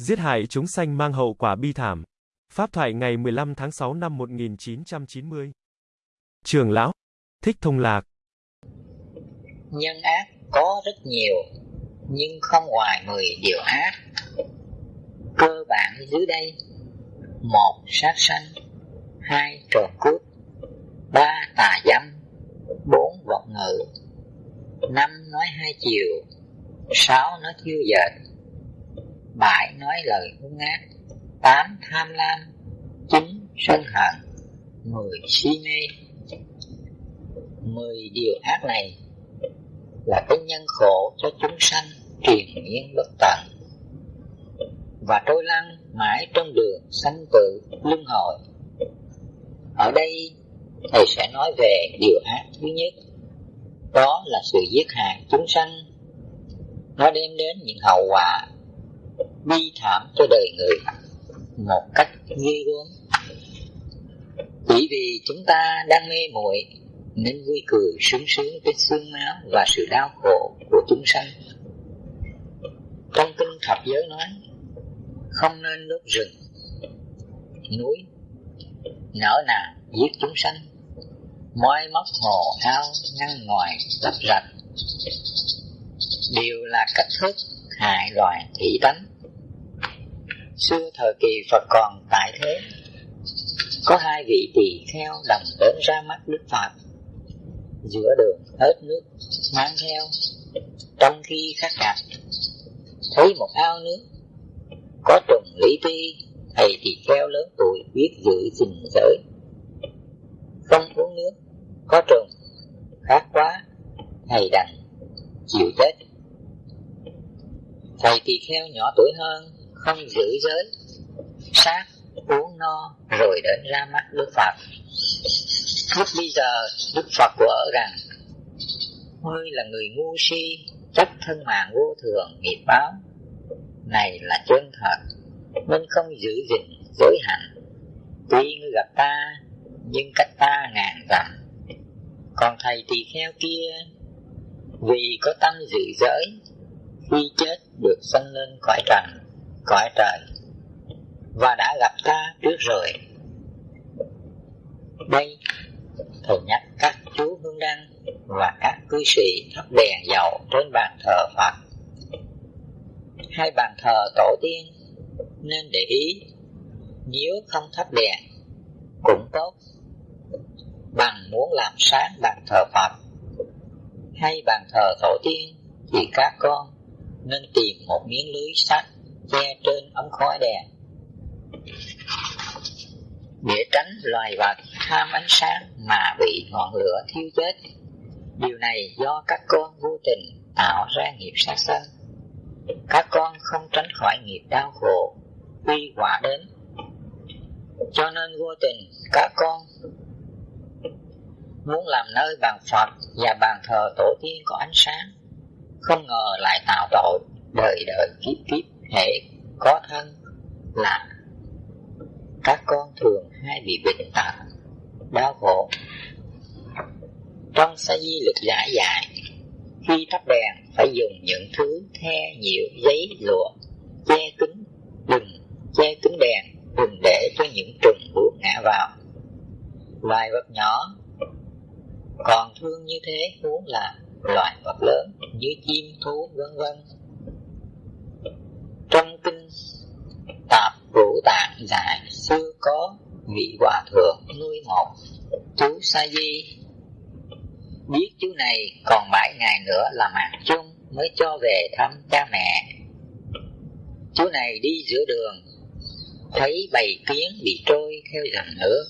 Giết hại chúng sanh mang hậu quả bi thảm. Pháp thoại ngày 15 tháng 6 năm 1990. Trường lão, Thích Thông Lạc. Nhân ác có rất nhiều, nhưng không ngoài 10 điều ác. Cơ bản dưới đây: một sát sanh, hai trộm cướp, ba tà dâm, bốn vọng ngữ, năm nói hai chiều, sáu nói thiêu dệt, bảy nói lời hung ác, tám tham lam, chín sân hận, mười si mê. Mười điều ác này là cái nhân khổ cho chúng sanh triền miên bất tận và trôi lăn mãi trong đường sanh tử luân hồi. Ở đây thầy sẽ nói về điều ác thứ nhất, đó là sự giết hại chúng sanh. Nó đem đến những hậu quả bi thảm cho đời người một cách ghê gớm. Chỉ vì chúng ta đang mê muội nên vui cười sướng sướng với xương máu và sự đau khổ của chúng sanh. Trong kinh thập giới nói, không nên đốt rừng, núi, nở nàng giết chúng sanh, moi móc hồ ao ngăn ngoài lấp rạch, đều là cách thức hại loài thủy tánh. Xưa thời kỳ Phật còn tại thế, có hai vị tỳ kheo đồng đến ra mắt Đức Phật. Giữa đường hết nước mang theo. Trong khi khắc đặt thấy một ao nước có trùng lý ti thầy tỳ kheo lớn tuổi biết giữ gìn giới. Không uống nước có trùng khát quá thầy đành chịu chết. Thầy tỳ kheo nhỏ tuổi hơn không giữ giới sát uống no, rồi đến ra mắt đức phật. Lúc bây giờ, đức phật của ở rằng, ngươi là người ngu si chấp thân mạng vô thường, nghiệp báo. Này là chân thật, nên không giữ gìn giới hạnh tuy ngươi gặp ta, nhưng cách ta ngàn dặm. Còn thầy tỳ kheo kia, vì có tâm giữ giới, khi chết được sanh lên cõi trần cõi trời, và đã gặp ta trước rồi. Đây thầy nhắc các chú hương đăng và các cư sĩ thắp đèn dầu trên bàn thờ Phật. Hai bàn thờ tổ tiên nên để ý, nếu không thắp đèn cũng tốt. Bằng muốn làm sáng bàn thờ Phật, hay bàn thờ tổ tiên thì các con nên tìm một miếng lưới sắt che trên ống khói đèn để tránh loài vật tham ánh sáng mà bị ngọn lửa thiêu chết. Điều này do các con vô tình tạo ra nghiệp sát sanh. Các con không tránh khỏi nghiệp đau khổ quy quả đến. Cho nên vô tình các con muốn làm nơi bàn Phật và bàn thờ tổ tiên có ánh sáng, không ngờ lại tạo tội đời đời kiếp kiếp hệ có thân là các con thường hay bị bệnh tật, đau khổ. Trong sa di lực giải dài, khi thắp đèn phải dùng những thứ the nhiều giấy lụa, che kính, đừng che kính đèn, đừng để cho những trùng buộc ngã vào. Loài vật nhỏ còn thương như thế huống là loài vật lớn như chim thú vân vân. Trong kinh tạp vũ tạng giải xưa có vị hòa thượng nuôi một chú sa di. Biết chú này còn bảy ngày nữa là mạng chung mới cho về thăm cha mẹ. Chú này đi giữa đường, thấy bầy kiến bị trôi theo dòng nước.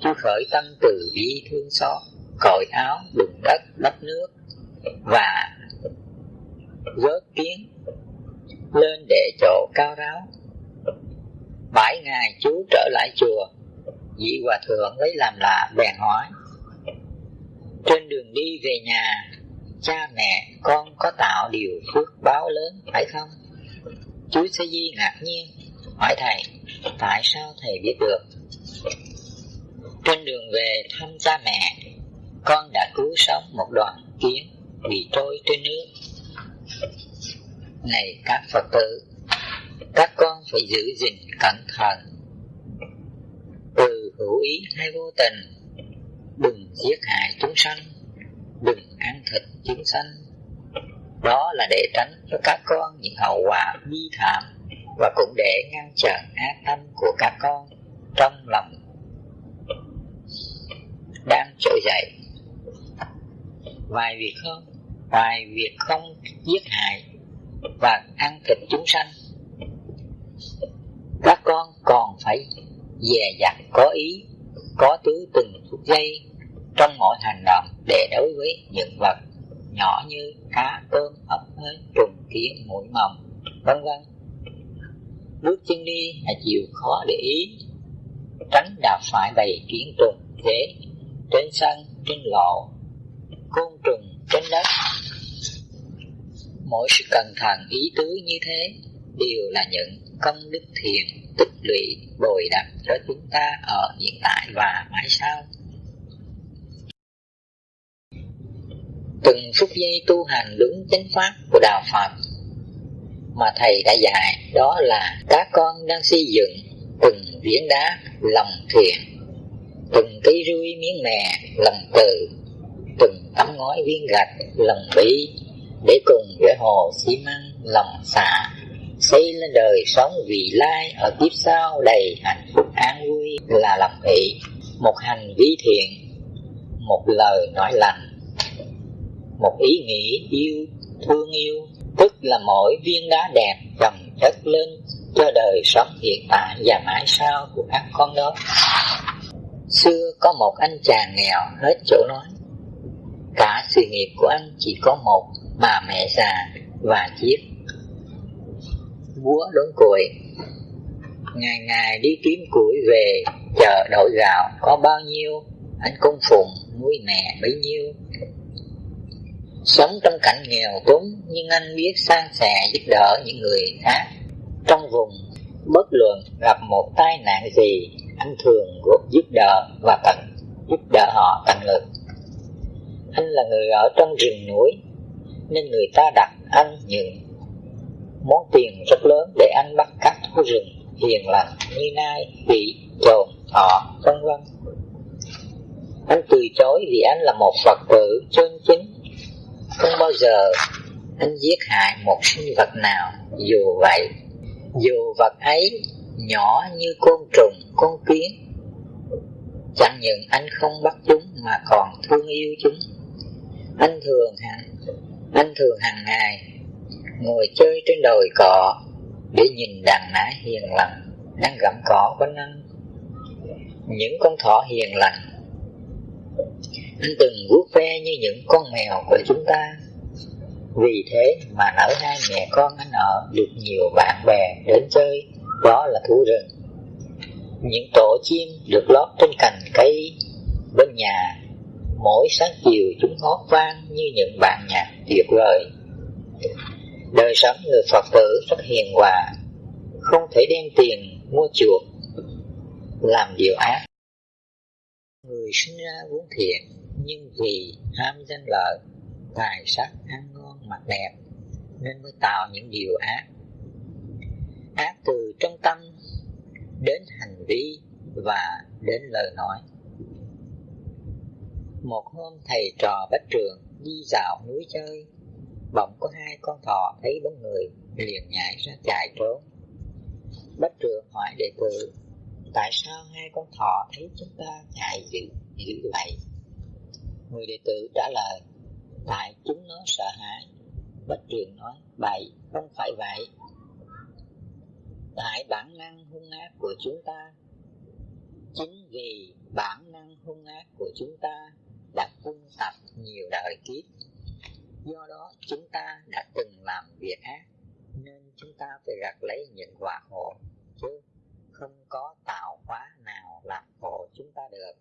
Chú khởi tâm từ bi thương xót, cởi áo đụng đất đắp nước và vớt kiến lên để chỗ cao ráo bảy ngày chú trở lại chùa. Vị hòa thượng lấy làm lạ, bèn hỏi, trên đường đi về nhà, cha mẹ, con có tạo điều phước báo lớn phải không? Chú sa di ngạc nhiên, hỏi thầy, tại sao thầy biết được? Trên đường về thăm cha mẹ, con đã cứu sống một đoàn kiến bị trôi trên nước. Này các phật tử phải giữ gìn cẩn thận. Từ hữu ý hay vô tình, đừng giết hại chúng sanh, đừng ăn thịt chúng sanh. Đó là để tránh cho các con những hậu quả bi thảm và cũng để ngăn chặn ác tâm của các con trong lòng. Đang trỗi dậy. Vài việc không vài việc không giết hại và ăn thịt chúng sanh các con còn phải dè dặt, có ý, có tứ từng phút giây trong mọi hành động để đối với những vật nhỏ như cá, tôm, ốc hến trùng, kiến, mũi mồng vân vân. Bước chân đi là chịu khó để ý, tránh đạp phải bầy kiến trùng thế trên sân, trên lộ côn trùng, trên đất. Mỗi sự cẩn thận, ý tứ như thế đều là những công đức thiền, tích lũy, bồi đắp cho chúng ta ở hiện tại và mãi sau. Từng phút giây tu hành đúng chánh pháp của đạo Phật mà thầy đã dạy, đó là các con đang xây dựng từng viễn đá lòng thiện từng cây rui miếng mè lòng từ, từng tấm ngói viên gạch lòng bi để cùng với hồ xi măng lòng xạ xây lên đời sống vị lai ở kiếp sau đầy hạnh phúc an vui là lòng thị một hành vi thiện, một lời nói lành, một ý nghĩ yêu, thương yêu, tức là mỗi viên đá đẹp chồng chất lên cho đời sống hiện tại và mãi sau của các con đó. Xưa có một anh chàng nghèo hết chỗ nói, cả sự nghiệp của anh chỉ có một, bà mẹ già và chiếc búa đốn củi ngày ngày đi kiếm củi về, chờ đổi gạo có bao nhiêu, anh cung phụng nuôi mẹ bấy nhiêu. Sống trong cảnh nghèo túng, nhưng anh biết san sẻ giúp đỡ những người khác. Trong vùng, bất luận gặp một tai nạn gì, anh thường giúp đỡ và tận, giúp đỡ họ tận lực anh là người ở trong rừng núi, nên người ta đặt anh những món tiền rất lớn để anh bắt các thú rừng, hiền lành như nai vị trồn thọ vân vân. Anh từ chối vì anh là một phật tử chân chính. Không bao giờ anh giết hại một sinh vật nào, dù vậy, dù vật ấy nhỏ như côn trùng con kiến, chẳng những anh không bắt chúng mà còn thương yêu chúng. Anh thường hàng anh thường hàng ngày ngồi chơi trên đồi cỏ, để nhìn đàn nã hiền lành đang gặm cỏ quanh anh những con thỏ hiền lành, anh từng vuốt ve như những con mèo của chúng ta. Vì thế mà nở hai mẹ con anh ở được nhiều bạn bè đến chơi, đó là thú rừng. Những tổ chim được lót trên cành cây, bên nhà, mỗi sáng chiều chúng hót vang như những bản nhạc tuyệt vời đời sống người phật tử rất hiền hòa, không thể đem tiền mua chuộc làm điều ác. Người sinh ra vốn thiện, nhưng vì ham danh lợi, tài sắc, ăn ngon, mặc đẹp, nên mới tạo những điều ác. Ác từ trong tâm đến hành vi và đến lời nói. Một hôm thầy trò bách trường đi dạo núi chơi bỗng có hai con thỏ thấy bóng người liền nhảy ra chạy trốn. Bách trường hỏi đệ tử, tại sao hai con thỏ thấy chúng ta chạy dữ dữ vậy? Người đệ tử trả lời, tại chúng nó sợ hãi. Bách trường nói bậy không phải vậy. Tại bản năng hung ác của chúng ta, chính vì bản năng hung ác của chúng ta đã quân tập nhiều đời kiếp do đó, chúng ta đã từng làm việc ác, nên chúng ta phải gặt lấy những quả khổ chứ không có tạo hóa nào làm khổ chúng ta được.